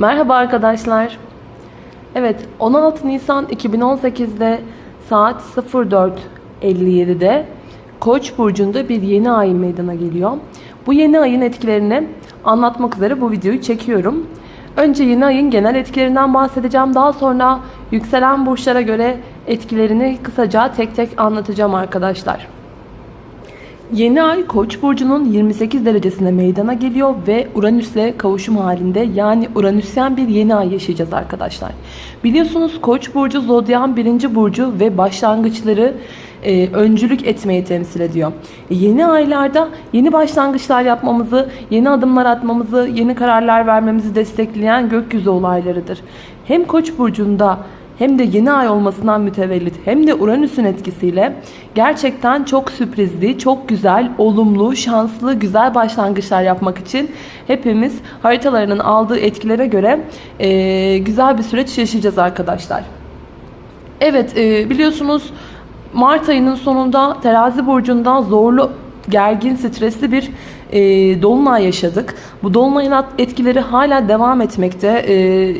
Merhaba arkadaşlar. Evet 16 Nisan 2018'de saat 04.57'de Koç burcunda bir yeni ay meydana geliyor. Bu yeni ayın etkilerini anlatmak üzere bu videoyu çekiyorum. Önce yeni ayın genel etkilerinden bahsedeceğim. Daha sonra yükselen burçlara göre etkilerini kısaca tek tek anlatacağım arkadaşlar. Yeni ay Koç burcunun 28 derecesinde meydana geliyor ve Uranüs'le kavuşum halinde yani Uranüsyen bir yeni ay yaşayacağız arkadaşlar. Biliyorsunuz Koç burcu zodyan birinci burcu ve başlangıçları e, öncülük etmeyi temsil ediyor. E, yeni aylarda yeni başlangıçlar yapmamızı, yeni adımlar atmamızı, yeni kararlar vermemizi destekleyen gökyüzü olaylarıdır. Hem Koç burcunda hem de yeni ay olmasından mütevellit hem de Uranüs'ün etkisiyle gerçekten çok sürprizli, çok güzel, olumlu, şanslı, güzel başlangıçlar yapmak için hepimiz haritalarının aldığı etkilere göre e, güzel bir süreç yaşayacağız arkadaşlar. Evet e, biliyorsunuz Mart ayının sonunda terazi burcunda zorlu gergin, stresli bir e, dolunay yaşadık. Bu dolunayın etkileri hala devam etmekte. E,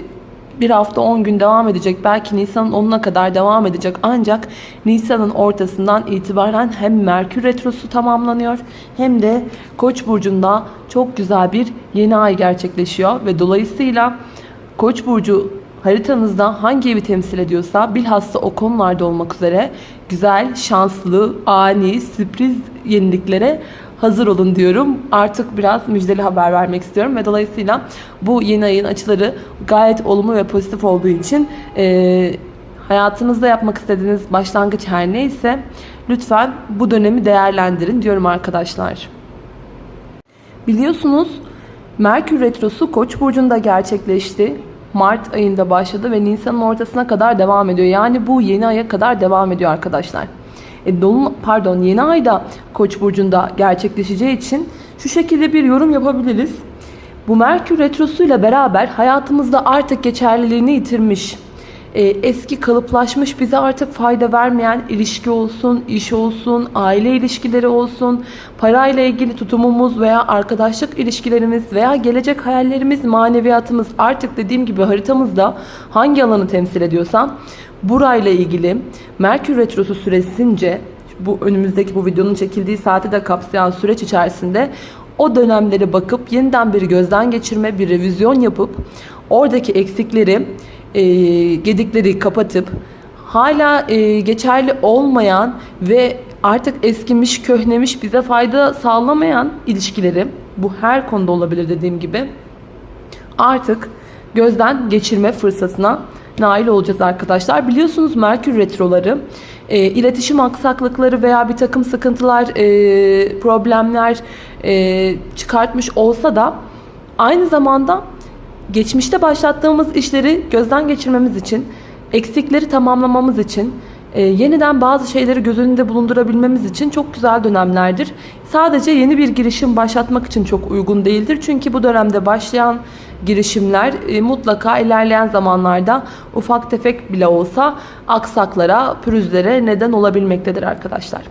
bir hafta 10 gün devam edecek. Belki Nisan'ın 10'una kadar devam edecek. Ancak Nisan'ın ortasından itibaren hem Merkür Retrosu tamamlanıyor hem de Koç burcunda çok güzel bir yeni ay gerçekleşiyor ve dolayısıyla Koç burcu haritanızda hangi evi temsil ediyorsa bilhassa o konularda olmak üzere güzel, şanslı, ani, sürpriz yeniliklere hazır olun diyorum. Artık biraz müjdeli haber vermek istiyorum ve dolayısıyla bu yeni ayın açıları gayet olumlu ve pozitif olduğu için e, hayatınızda yapmak istediğiniz başlangıç her neyse lütfen bu dönemi değerlendirin diyorum arkadaşlar. Biliyorsunuz Merkür Retrosu Koç burcunda gerçekleşti. Mart ayında başladı ve Nisan'ın ortasına kadar devam ediyor. Yani bu yeni aya kadar devam ediyor arkadaşlar. E, dolun, pardon yeni ayda Koç burcunda gerçekleşeceği için şu şekilde bir yorum yapabiliriz. Bu Merkür retrosuyla beraber hayatımızda artık geçerliliğini yitirmiş, e, eski kalıplaşmış bize artık fayda vermeyen ilişki olsun, iş olsun, aile ilişkileri olsun, parayla ilgili tutumumuz veya arkadaşlık ilişkilerimiz veya gelecek hayallerimiz, maneviyatımız artık dediğim gibi haritamızda hangi alanı temsil ediyorsa burayla ilgili Merkür Retrosu süresince bu önümüzdeki bu videonun çekildiği saati de kapsayan süreç içerisinde o dönemlere bakıp yeniden bir gözden geçirme, bir revizyon yapıp oradaki eksikleri, e, gedikleri kapatıp hala e, geçerli olmayan ve artık eskimiş, köhnemiş, bize fayda sağlamayan ilişkileri bu her konuda olabilir dediğim gibi artık gözden geçirme fırsatına nail olacağız arkadaşlar. Biliyorsunuz Merkür Retroları e, iletişim aksaklıkları veya bir takım sıkıntılar, e, problemler e, çıkartmış olsa da aynı zamanda geçmişte başlattığımız işleri gözden geçirmemiz için, eksikleri tamamlamamız için, e, yeniden bazı şeyleri göz önünde bulundurabilmemiz için çok güzel dönemlerdir. Sadece yeni bir girişim başlatmak için çok uygun değildir. Çünkü bu dönemde başlayan girişimler e, mutlaka ilerleyen zamanlarda ufak tefek bile olsa aksaklara, pürüzlere neden olabilmektedir arkadaşlar.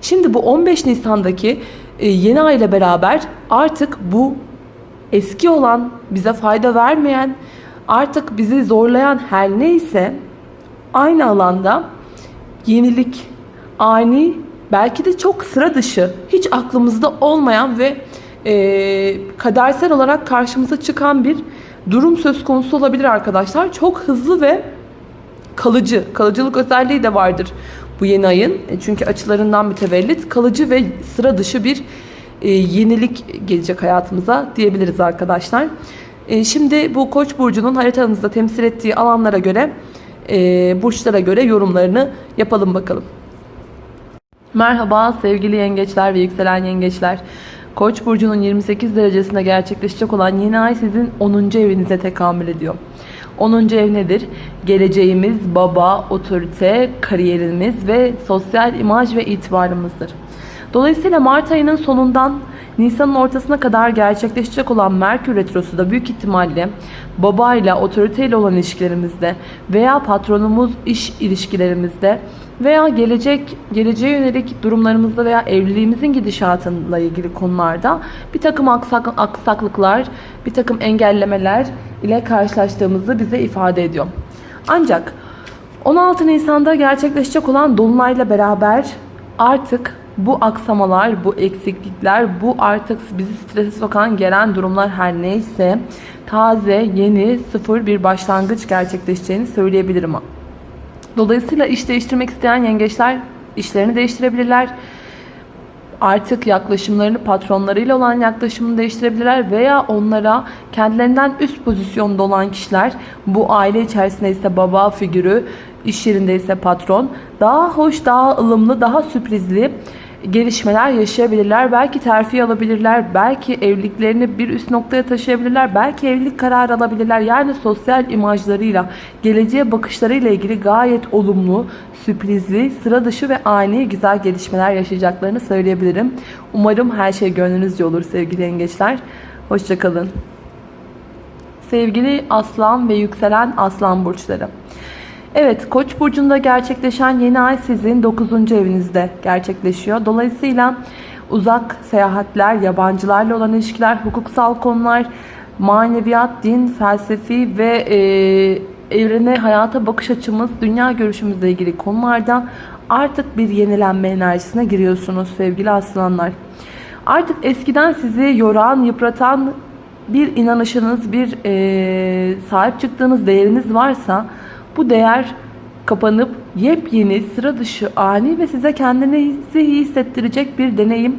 Şimdi bu 15 Nisan'daki e, yeni ay ile beraber artık bu eski olan, bize fayda vermeyen, artık bizi zorlayan her neyse aynı alanda yenilik, ani, belki de çok sıra dışı, hiç aklımızda olmayan ve e, kadersel olarak karşımıza çıkan bir durum söz konusu olabilir arkadaşlar. Çok hızlı ve kalıcı, kalıcılık özelliği de vardır bu yeni ayın. E, çünkü açılarından mütevellit kalıcı ve sıra dışı bir e, yenilik gelecek hayatımıza diyebiliriz arkadaşlar. E, şimdi bu Koç burcunun haritanızda temsil ettiği alanlara göre, e, burçlara göre yorumlarını yapalım bakalım. Merhaba sevgili yengeçler ve yükselen yengeçler. Koç burcunun 28 derecesinde gerçekleşecek olan yeni ay sizin 10. evinize tekamül ediyor. 10. ev nedir? Geleceğimiz, baba, otorite, kariyerimiz ve sosyal imaj ve itibarımızdır. Dolayısıyla Mart ayının sonundan Nisan'ın ortasına kadar gerçekleşecek olan Merkür Retrosu da büyük ihtimalle babayla, otoriteyle olan ilişkilerimizde veya patronumuz iş ilişkilerimizde veya gelecek geleceğe yönelik durumlarımızda veya evliliğimizin gidişatıyla ilgili konularda bir takım aksak, aksaklıklar, bir takım engellemeler ile karşılaştığımızı bize ifade ediyor. Ancak 16 Nisan'da gerçekleşecek olan Dolunay'la beraber artık bu aksamalar, bu eksiklikler, bu artık bizi strese sokan gelen durumlar her neyse taze, yeni, sıfır bir başlangıç gerçekleşeceğini söyleyebilirim. Dolayısıyla iş değiştirmek isteyen yengeçler işlerini değiştirebilirler. Artık yaklaşımlarını patronlarıyla olan yaklaşımını değiştirebilirler veya onlara kendilerinden üst pozisyonda olan kişiler bu aile içerisinde ise baba figürü, iş yerinde ise patron daha hoş, daha ılımlı, daha sürprizli gelişmeler yaşayabilirler. Belki terfi alabilirler. Belki evliliklerini bir üst noktaya taşıyabilirler. Belki evlilik kararı alabilirler. Yani sosyal imajlarıyla, geleceğe bakışlarıyla ilgili gayet olumlu, sürprizli, sıra dışı ve ani güzel gelişmeler yaşayacaklarını söyleyebilirim. Umarım her şey gönlünüzce olur sevgili yengeçler. Hoşçakalın. Sevgili aslan ve yükselen aslan burçları. Evet, Koç burcunda gerçekleşen yeni ay sizin 9. evinizde gerçekleşiyor. Dolayısıyla uzak seyahatler, yabancılarla olan ilişkiler, hukuksal konular, maneviyat, din, felsefi ve e, evrene, hayata bakış açımız, dünya görüşümüzle ilgili konularda artık bir yenilenme enerjisine giriyorsunuz sevgili aslanlar. Artık eskiden sizi yoran, yıpratan bir inanışınız, bir e, sahip çıktığınız değeriniz varsa bu değer kapanıp yepyeni, sıra dışı, ani ve size kendinizi iyi hissettirecek bir deneyim,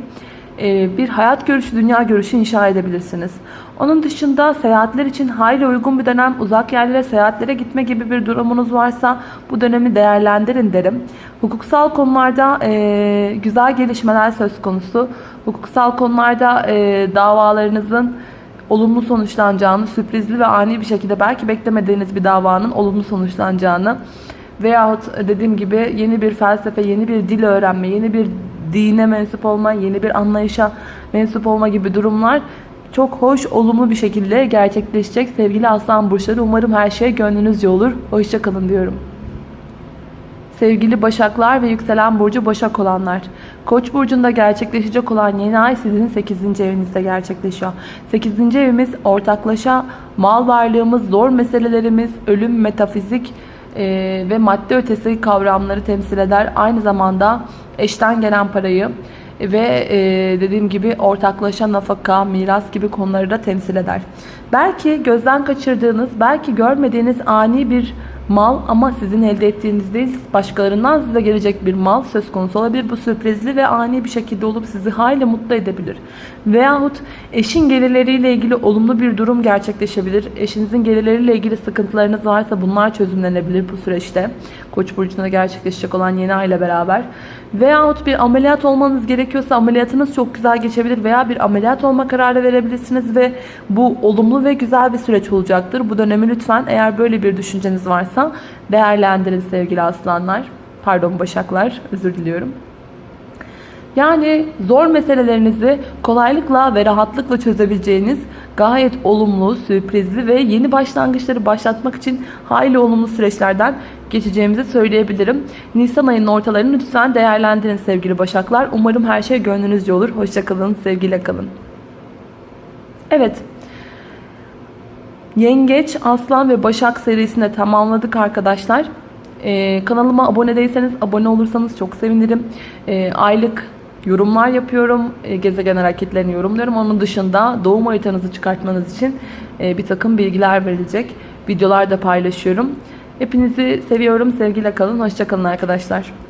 e, bir hayat görüşü, dünya görüşü inşa edebilirsiniz. Onun dışında seyahatler için hayli uygun bir dönem, uzak yerlere seyahatlere gitme gibi bir durumunuz varsa bu dönemi değerlendirin derim. Hukuksal konularda e, güzel gelişmeler söz konusu. Hukuksal konularda e, davalarınızın olumlu sonuçlanacağını, sürprizli ve ani bir şekilde belki beklemediğiniz bir davanın olumlu sonuçlanacağını veyahut dediğim gibi yeni bir felsefe, yeni bir dil öğrenme, yeni bir dine mensup olma, yeni bir anlayışa mensup olma gibi durumlar çok hoş, olumlu bir şekilde gerçekleşecek sevgili aslan burçları. Umarım her şey gönlünüzce olur. Hoşçakalın diyorum. Sevgili Başaklar ve yükselen burcu Başak olanlar. Koç burcunda gerçekleşecek olan yeni ay sizin 8. evinizde gerçekleşiyor. 8. evimiz ortaklaşa mal varlığımız, zor meselelerimiz, ölüm, metafizik e, ve madde ötesi kavramları temsil eder. Aynı zamanda eşten gelen parayı ve e, dediğim gibi ortaklaşa nafaka, miras gibi konuları da temsil eder. Belki gözden kaçırdığınız, belki görmediğiniz ani bir mal ama sizin elde ettiğiniz değil başkalarından size gelecek bir mal söz konusu olabilir. Bu sürprizli ve ani bir şekilde olup sizi hayli mutlu edebilir. Veyahut eşin gelirleriyle ilgili olumlu bir durum gerçekleşebilir. Eşinizin gelirleriyle ilgili sıkıntılarınız varsa bunlar çözümlenebilir bu süreçte. Koç burcunda gerçekleşecek olan yeni ay ile beraber. Veyahut bir ameliyat olmanız gerekiyorsa ameliyatınız çok güzel geçebilir veya bir ameliyat olma kararı verebilirsiniz ve bu olumlu ve güzel bir süreç olacaktır. Bu dönemi lütfen eğer böyle bir düşünceniz varsa değerlendirin sevgili aslanlar. Pardon başaklar özür diliyorum. Yani zor meselelerinizi kolaylıkla ve rahatlıkla çözebileceğiniz gayet olumlu, sürprizli ve yeni başlangıçları başlatmak için hayli olumlu süreçlerden geçeceğimizi söyleyebilirim. Nisan ayının ortalarını lütfen değerlendirin sevgili başaklar. Umarım her şey gönlünüzce olur. Hoşçakalın, sevgiyle kalın. Evet. Yengeç, Aslan ve Başak serisinde tamamladık arkadaşlar. Ee, kanalıma abone değilseniz abone olursanız çok sevinirim. Ee, aylık yorumlar yapıyorum. E, gezegen hareketlerini yorumluyorum. Onun dışında doğum haritanızı çıkartmanız için e, bir takım bilgiler verilecek. Videolar da paylaşıyorum. Hepinizi seviyorum. Sevgiyle kalın. Hoşçakalın arkadaşlar.